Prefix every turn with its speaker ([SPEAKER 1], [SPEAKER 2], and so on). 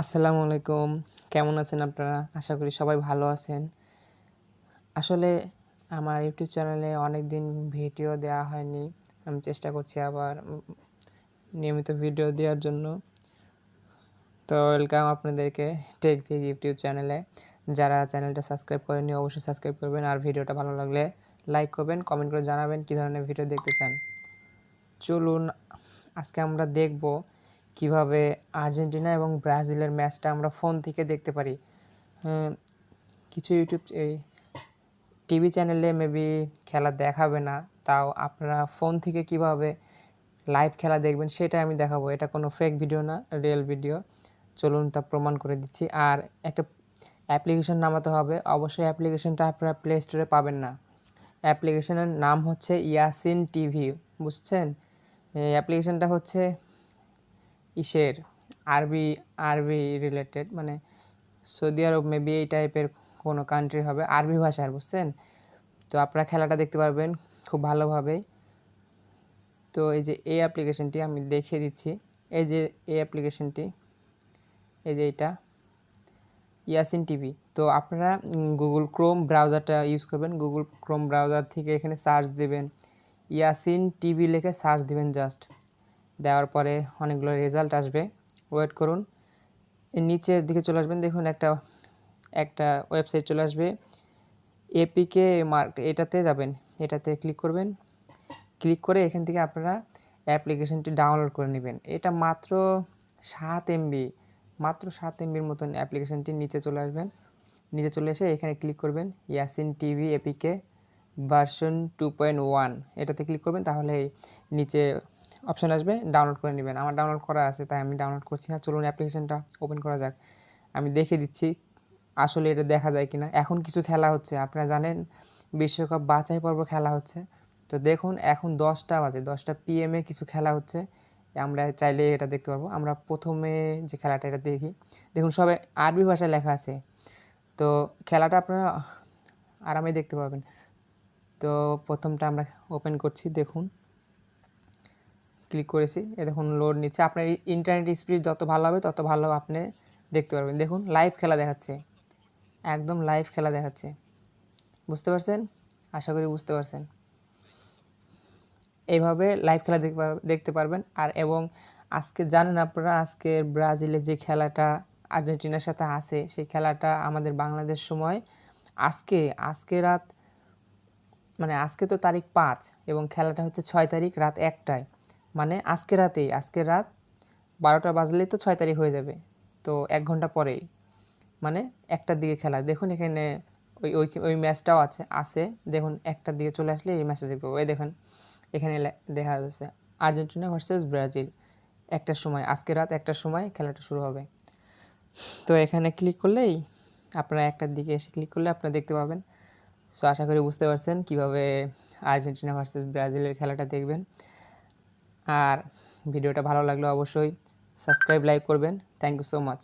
[SPEAKER 1] আসসালামু আলাইকুম। কেমন আছেন আপনারা? আশা করি সবাই ভালো আছেন। আসলে আমার ইউটিউব চ্যানেলে অনেক দিন ভিডিও দেওয়া হয়নি। আমি চেষ্টা করছি আবার নিয়মিত ভিডিও দেওয়ার জন্য। তো ওয়েলকাম আপনাদেরকে টেক ভিক ইউটিউব চ্যানেলে। যারা চ্যানেলটা সাবস্ক্রাইব করেনি অবশ্যই সাবস্ক্রাইব করবেন। আর ভিডিওটা ভালো লাগলে লাইক করবেন, কমেন্ট করে জানাবেন কী ধরনের ভিডিও দেখতে চান। চলুন, আজকে আমরা দেখব কীভাবে আর্জেন্টিনা এবং ব্রাজিলের ম্যাচটা আমরা ফোন থেকে দেখতে পারি? কিছু ইউটিউব, এই টিভি চ্যানেলে মেবি খেলা দেখাবে না, তাও আপনারা ফোন থেকে কীভাবে লাইভ খেলা দেখবেন সেটা আমি দেখাবো। এটা কোনো ফেক ভিডিও না রিয়েল ভিডিও চলুন তা প্রমাণ করে দিচ্ছি। আর একটা অ্যাপ্লিকেশন নামাতে হবে। অবশ্যই অ্যাপ্লিকেশনটা আপনারা প্লে স্টোরে পাবেন না। অ্যাপ্লিকেশনের নাম হচ্ছে ইয়াসিন টিভি বুঝছেন? অ্যাপ্লিকেশনটা হচ্ছে ইসের আরবি আরবি রিলেটেড মানে সৌদি আরব মেবি এই টাইপের কোনো কান্ট্রি হবে। আরবি ভাষার, বুঝছেন? তো আপনারা খেলাটা দেখতে পারবেন খুব ভালোভাবেই। তো এই যে এই অ্যাপ্লিকেশনটি আমি দেখিয়ে দিচ্ছি। এই যে এই অ্যাপ্লিকেশনটি এই যে এটা ইয়াসিন টিভি। তো আপনারা গুগল ক্রোম ব্রাউজারটা ইউজ করবেন। গুগল ক্রোম ব্রাউজার থেকে এখানে সার্চ দেবেন। ইয়াসিন টিভি লিখে সার্চ দিবেন জাস্ট দেওয়ার পরে অনেকগুলো রেজাল্ট আসবে। ওয়েট করুন। নিচের দিকে চলে আসবেন। দেখুন একটা একটা ওয়েবসাইট চলে আসবে। এপিকে মার্ক এটাতে যাবেন। এটাতে ক্লিক করবেন। ক্লিক করে এখান থেকে আপনারা অ্যাপ্লিকেশনটি ডাউনলোড করে নেবেন। এটা মাত্র সাত এমবি মাত্র সাত এমবির মতন অ্যাপ্লিকেশনটি নিচে চলে আসবেন। নিচে চলে এসে এখানে ক্লিক করবেন Yasin TV APK version two point one এটাতে ক্লিক করবেন। তাহলে নিচে অপশান আসবে ডাউনলোড করে নেবেন। আমার ডাউনলোড করা আছে, তাই আমি ডাউনলোড করছি। না চলুন অ্যাপ্লিকেশনটা ওপেন করা যাক। আমি দেখে দিচ্ছি আসলে এটা দেখা যায় কিনা। এখন কিছু খেলা হচ্ছে, আপনারা জানেন বিশ্বকাপ বাছাই পর্ব খেলা হচ্ছে। তো দেখুন, এখন দশটা বাজে, দশটা পিএমে কিছু খেলা হচ্ছে। আমরা চাইলে এটা দেখতে পারব। আমরা প্রথমে যে খেলাটা, এটা দেখি। দেখুন, সবে আরবি ভাষায় লেখা আছে। তো খেলাটা আপনারা আরামে দেখতে পাবেন। তো প্রথমটা আমরা ওপেন করছি, দেখুন। ক্লিক করেছি। এ দেখুন লোড নিচ্ছে। আপনার ইন্টারনেট স্পিড যত ভালো হবে, তত ভালো আপনি দেখতে পারবেন। দেখুন লাইভ খেলা দেখাচ্ছে। একদম লাইভ খেলা দেখাচ্ছে। বুঝতে পারছেন? আশা করি বুঝতে পারছেন। এইভাবে লাইভ খেলা দেখতে পারবেন। আর এবং আজকে, জানেন আপনারা, আজকে ব্রাজিলের যে খেলাটা আর্জেন্টিনার সাথে আছে, সেই খেলাটা আমাদের বাংলাদেশ সময় আজকে আজকে রাত মানে আজকে তো তারিখ পাঁচ এবং খেলাটা হচ্ছে ছয় তারিখ, রাত একটায়। মানে আজকে রাতেই, আজকে রাত বারোটা বাজলেই তো ছয় তারিখ হয়ে যাবে। তো এক ঘণ্টা পরেই। মানে একটার দিকে খেলা। দেখুন এখানে ওই ওই ওই ম্যাচটাও আছে আছে। দেখুন একটার দিকে চলে আসলে এই ম্যাচটা দেখতে পাবো এই দেখুন, এখানে দেখা যাচ্ছে আর্জেন্টিনা ভার্সেস ব্রাজিল। একটার সময়, আজকে রাত একটার সময় খেলাটা শুরু হবে। তো এখানে ক্লিক করলেই আপনারা একটার দিকে এসে ক্লিক করলে আপনারা দেখতে পাবেন। সো আশা করি বুঝতে পারছেন কীভাবে আর্জেন্টিনা ভার্সেস ব্রাজিলের খেলাটা দেখবেন। আর ভিডিওটা ভালো লাগলে অবশ্যই সাবস্ক্রাইব লাইক করবেন। Thank you so much